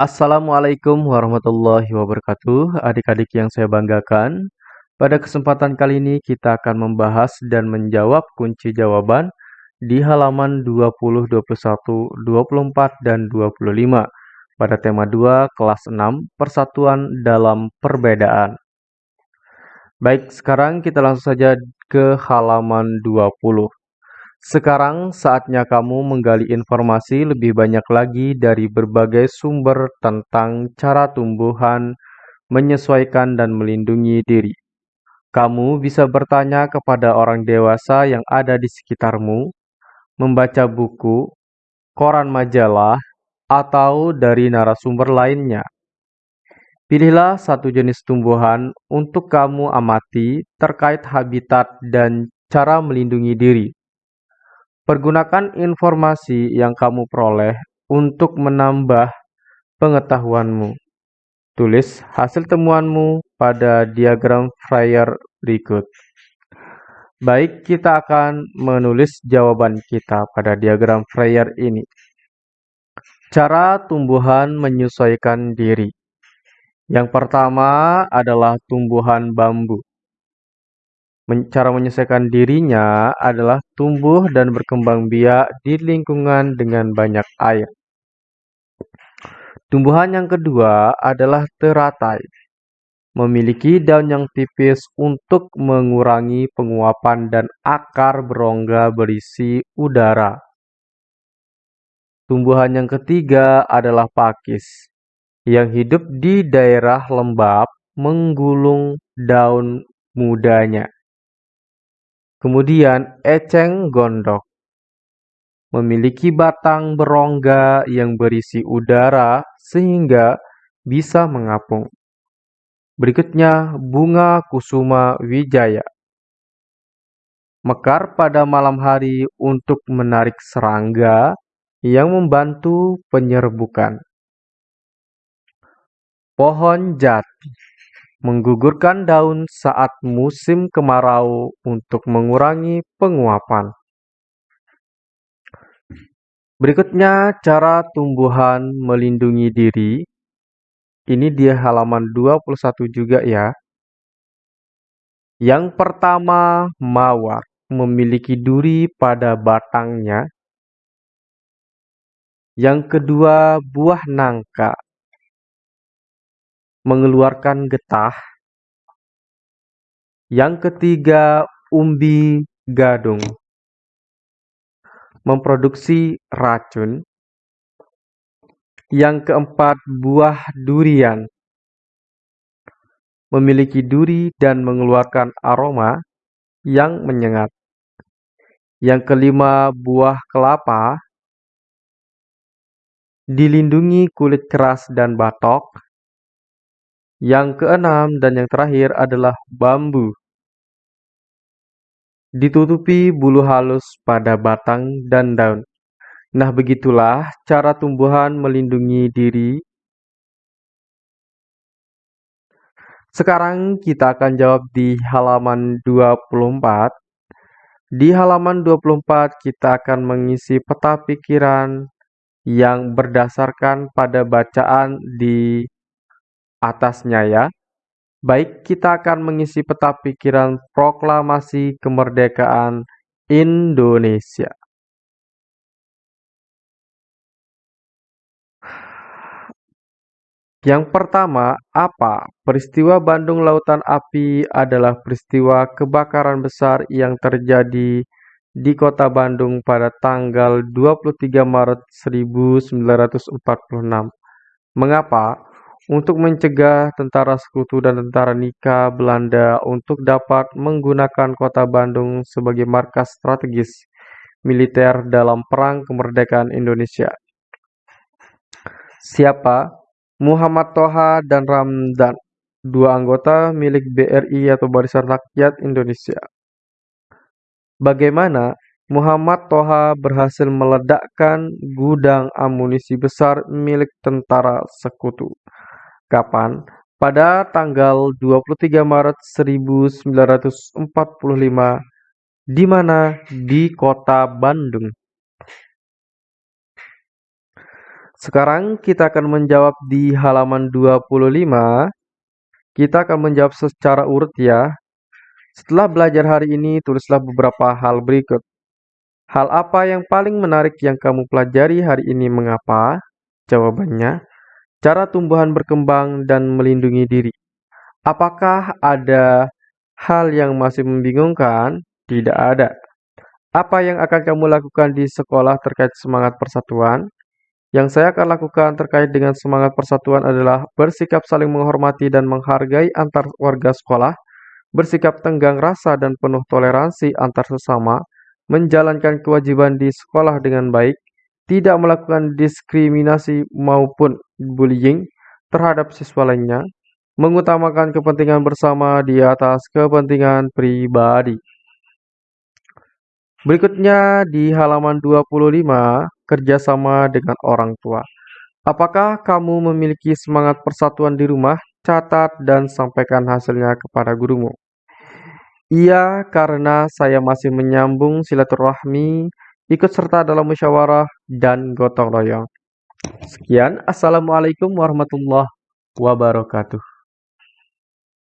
Assalamualaikum warahmatullahi wabarakatuh, adik-adik yang saya banggakan. Pada kesempatan kali ini kita akan membahas dan menjawab kunci jawaban di halaman 20, 21, 24, dan 25 pada tema 2 kelas 6 Persatuan dalam Perbedaan. Baik, sekarang kita langsung saja ke halaman 20. Sekarang saatnya kamu menggali informasi lebih banyak lagi dari berbagai sumber tentang cara tumbuhan menyesuaikan dan melindungi diri. Kamu bisa bertanya kepada orang dewasa yang ada di sekitarmu, membaca buku, koran majalah, atau dari narasumber lainnya. Pilihlah satu jenis tumbuhan untuk kamu amati terkait habitat dan cara melindungi diri. Pergunakan informasi yang kamu peroleh untuk menambah pengetahuanmu. Tulis hasil temuanmu pada diagram Fryer berikut. Baik, kita akan menulis jawaban kita pada diagram Fryer ini. Cara tumbuhan menyesuaikan diri. Yang pertama adalah tumbuhan bambu. Cara menyelesaikan dirinya adalah tumbuh dan berkembang biak di lingkungan dengan banyak air. Tumbuhan yang kedua adalah teratai. Memiliki daun yang tipis untuk mengurangi penguapan dan akar berongga berisi udara. Tumbuhan yang ketiga adalah pakis, yang hidup di daerah lembab menggulung daun mudanya. Kemudian eceng gondok memiliki batang berongga yang berisi udara sehingga bisa mengapung. Berikutnya bunga kusuma wijaya. Mekar pada malam hari untuk menarik serangga yang membantu penyerbukan. Pohon jati menggugurkan daun saat musim kemarau untuk mengurangi penguapan. Berikutnya cara tumbuhan melindungi diri. Ini di halaman 21 juga ya. Yang pertama, mawar memiliki duri pada batangnya. Yang kedua, buah nangka mengeluarkan getah. Yang ketiga, umbi gadung memproduksi racun. Yang keempat, buah durian memiliki duri dan mengeluarkan aroma yang menyengat. Yang kelima, buah kelapa dilindungi kulit keras dan batok. Yang keenam dan yang terakhir adalah bambu. Ditutupi bulu halus pada batang dan daun. Nah, begitulah cara tumbuhan melindungi diri. Sekarang kita akan jawab di halaman 24. Di halaman 24 kita akan mengisi peta pikiran yang berdasarkan pada bacaan di atasnya ya. Baik, kita akan mengisi peta pikiran proklamasi kemerdekaan Indonesia. Yang pertama, apa? Peristiwa Bandung Lautan Api adalah peristiwa kebakaran besar yang terjadi di kota Bandung pada tanggal 23 Maret 1946. Mengapa? Untuk mencegah tentara sekutu dan tentara Nika Belanda untuk dapat menggunakan kota Bandung sebagai markas strategis militer dalam Perang Kemerdekaan Indonesia. Siapa? Muhammad Toha dan Ramdan, dua anggota milik BRI atau Barisan Rakyat Indonesia. Bagaimana Muhammad Toha berhasil meledakkan gudang amunisi besar milik tentara sekutu? Kapan? Pada tanggal 23 Maret 1945 di mana? Di kota Bandung. Sekarang kita akan menjawab di halaman 25. Kita akan menjawab secara urut ya. Setelah belajar hari ini, tulislah beberapa hal berikut. Hal apa yang paling menarik yang kamu pelajari hari ini mengapa? Jawabannya, cara tumbuhan berkembang dan melindungi diri. Apakah ada hal yang masih membingungkan? Tidak ada. Apa yang akan kamu lakukan di sekolah terkait semangat persatuan? Yang saya akan lakukan terkait dengan semangat persatuan adalah bersikap saling menghormati dan menghargai antar warga sekolah, bersikap tenggang rasa dan penuh toleransi antar sesama, menjalankan kewajiban di sekolah dengan baik, tidak melakukan diskriminasi maupun bullying terhadap siswa lainnya, mengutamakan kepentingan bersama di atas kepentingan pribadi. Berikutnya di halaman 25, kerjasama dengan orang tua. Apakah kamu memiliki semangat persatuan di rumah? Catat dan sampaikan hasilnya kepada gurumu. Iya, karena saya masih menyambung silaturahmi, ikut serta dalam musyawarah, dan gotong royong. Sekian, Assalamualaikum warahmatullahi wabarakatuh.